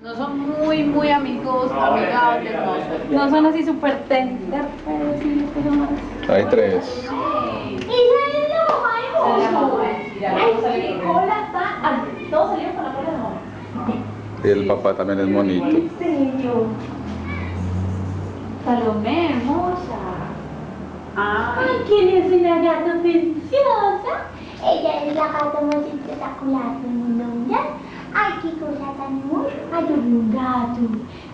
No son muy, muy amigos, amigables, no. No son así súper tender, pero sí, pero más. Hay tres. Todos salieron con la cola de mamá. Y el papá también es bonito. ¿En serio? Salomé, hermosa. Ay, ¿quién es una gata preciosa? Ella es la gata más espectacular del mundo mundial. Ay, qué cosa tan hermosa. Ay, yo vi un gato.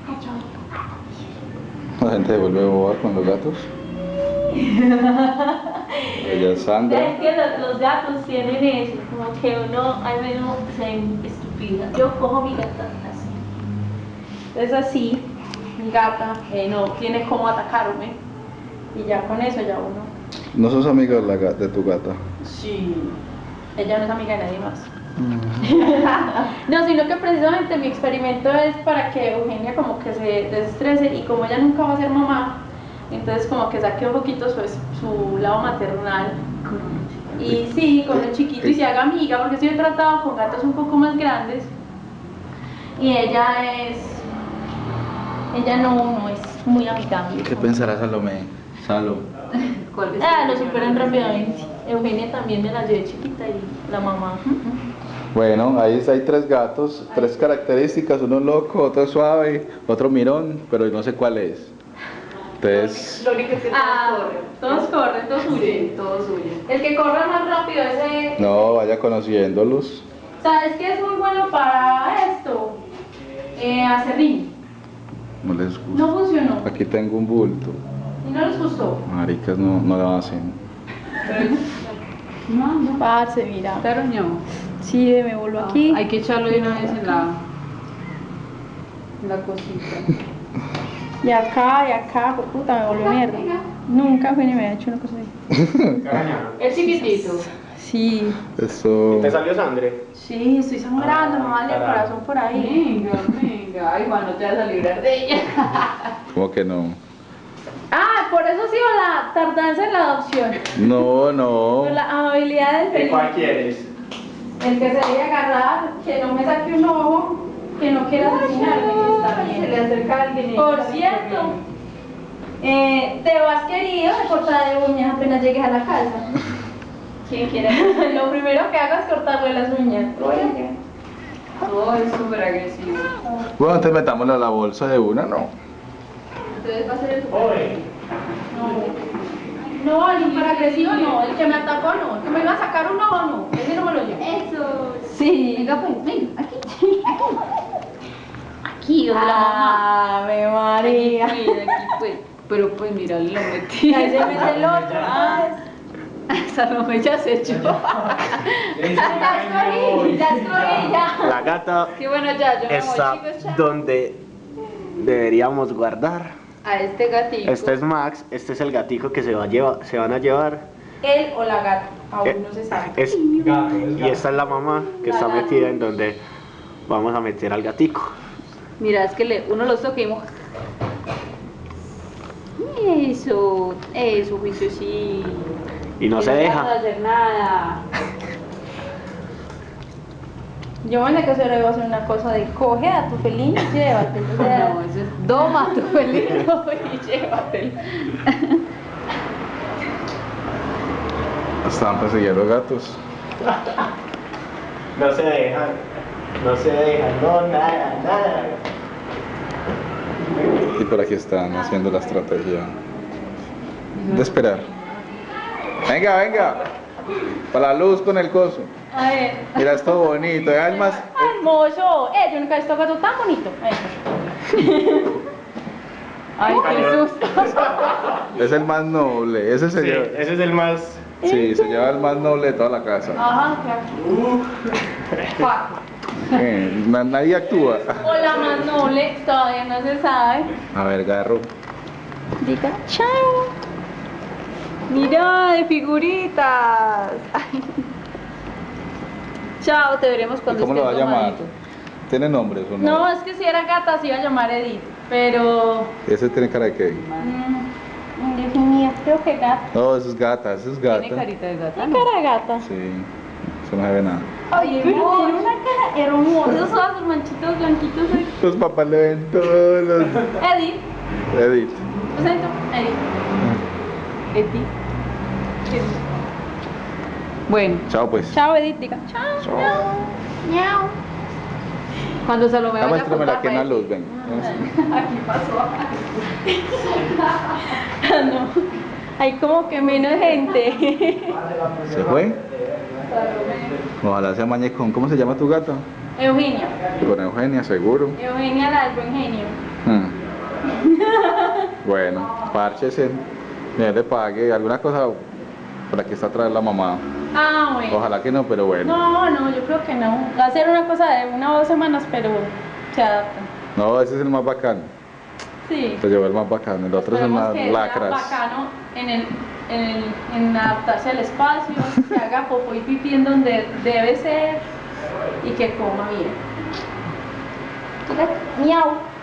Ay, yo vi un gato. La gente se vuelve boba con los gatos. Ella es Sandra. Es que los, los gatos tienen eso, como que uno al menos se estúpida. Yo cojo mi gata así. Entonces así, mi gata eh, no tiene cómo atacarme. Y ya con eso ya uno. ¿No sos amiga de, la de tu gata? Sí. Ella no es amiga de nadie más. no, sino que precisamente mi experimento es para que Eugenia como que se desestrese y como ella nunca va a ser mamá, entonces como que saque un poquito su, su lado maternal. Y sí, con el chiquito y se haga amiga, porque sí he tratado con gatos un poco más grandes. Y ella es. Ella no, no es muy amigable. ¿Qué pensará Salomé? Salo. Ah, lo superan rápidamente. Eugenia también me la llevé chiquita y la mamá. Bueno, ahí hay tres gatos, tres características, uno loco, otro suave, otro mirón, pero no sé cuál es. Entonces, Lo único es que Ah, todos corren. todos corren, todos huyen. Sí, todos huyen. El que corre más rápido ese. no, vaya conociéndolos. ¿Sabes qué es muy bueno para esto? Eh, acerrín. No les gusta. No funcionó. Aquí tengo un bulto. Y no les gustó. Maricas no, no lo hacen. No, no. Parce, mira. Pero no. Sí, me vuelvo aquí. Hay que echarlo de una vez en la, en la cosita. Y acá, y acá, por puta, me volvió mierda. Nunca fue ni me había hecho una cosa así. El chiquitito. Sí. Eso. ¿Te salió sangre? Sí, estoy sangrando, me vale el corazón por ahí. Venga, venga. Ay, Juan, no te vas a librar de ella. ¿Cómo que no? Ah, por eso sí o la tardanza en la adopción. No, no. Por la amabilidad del ¿De feliz. cuál quieres? El que se debe agarrar, que no me saque un ojo, que no quiera asesinarme, que está Se le bien. acerca a alguien y Por cierto, eh, te vas querido de cortar de uñas apenas llegues a la casa. ¿Quién quiere? Lo primero que hago es cortarle las uñas. Oye. No, es súper agresivo. Bueno, entonces metámosle a la bolsa de una, no. Entonces va a ser el Oye. No, el súper agresivo no, el que me atacó no, el que me iba a sacar un ojo no, ese no me lo llevo. Eso. Sí. Venga, pues, ven, aquí. Aquí. Aquí, donde la mamá. Ave María. Aquí, pues, aquí, pues. Pero pues mira, lo metí. Ahí se mete el otro. Ah, Esa no me ya se echó. ya escogí, ya ya. La gata Qué bueno, ya, yo me está voy, chicos, chao. donde deberíamos guardar. A este gatito. Este es Max, este es el gatico que se, va a llevar, se van a llevar. Él o la gata, aún Eh, no se sabe. Es, y esta es la mamá que está La metida en donde vamos a meter al gatico. Mira, es que le, uno los mo- Eso, eso, juicio, sí. Y no se No deja. a hacer nada. Yo se le iba a hacer una cosa de coge a tu felino y llévatelo. O sea, No, eso es doma tu felino y llévatelo. Estaban persiguiendo gatos. No se dejan. No se dejan, no, nada, nada. Y por aquí están haciendo la estrategia de esperar. Venga, venga. Para la luz con el coso. a ver. Mira, esto bonito. Es el más. ¡Ay, hermoso! Eh, yo nunca he visto gato tan bonito. Ay, qué susto. Es el más noble. Ese se Sí, lleva. ese es el más. Sí, se lleva el más noble de toda la casa. Ajá, claro. Eh, na- nadie actúa. O la más noble, todavía no se sabe. A ver, garro. Diga, chao. Mira, de figuritas. Ay. Chao, te veremos ¿Y cuando cómo lo va a llamar? ¿Tiene nombres o no? No, es que si era gata se iba a llamar Edith, pero... Ese tiene cara de qué? mm, creo que gata. No, eso es gata, eso es gata. Tiene carita de gata. ¿Qué ¿no? cara de gata? Sí. Eso no se ve nada. Ay, pero tiene una cara hermosa. Esos ojos manchitos blanquitos. ay. Los papás le ven todos los... Edith. Edith. Lo siento, Edith. Edith. Bueno. Chao pues. Chao, Edith. Diga. Chao. Chao. Miau. Cuando se lo me Ya vaya a muéstrame la contar, que en la va a luz, ven. Aquí pasó. Ah, no. Hay como que menos gente. ¿Se fue? Ojalá sea mañez con... ¿Cómo se llama tu gato? Eugenia. Con Eugenia, seguro. Eugenia la del buen genio. Hmm. Bueno, párchese. Mire, le pague alguna cosa para que está atrás la mamá. Ah, bueno. Ojalá que no, pero bueno. No, no, yo creo que no. Va a ser una cosa de una o dos semanas, pero se adapta. No, ese es el más bacano. Sí. Se llevó el más bacano. El otro es Esperemos más que sea lacras. bacano en, el, en, el, en adaptarse al espacio, que haga popó y pipí en donde debe ser y que coma bien. Miau.